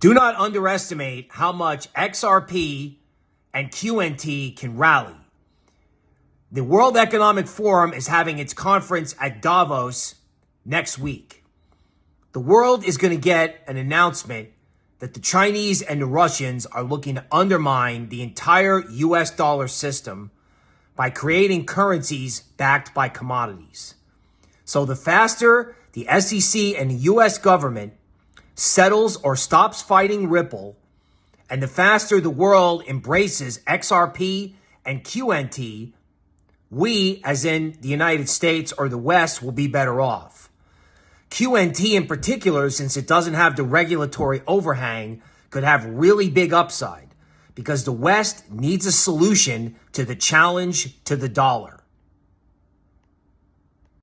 Do not underestimate how much XRP and QNT can rally. The World Economic Forum is having its conference at Davos next week. The world is going to get an announcement that the Chinese and the Russians are looking to undermine the entire US dollar system by creating currencies backed by commodities. So the faster the SEC and the US government settles or stops fighting Ripple, and the faster the world embraces XRP and QNT, we, as in the United States or the West, will be better off. QNT in particular, since it doesn't have the regulatory overhang, could have really big upside because the West needs a solution to the challenge to the dollar.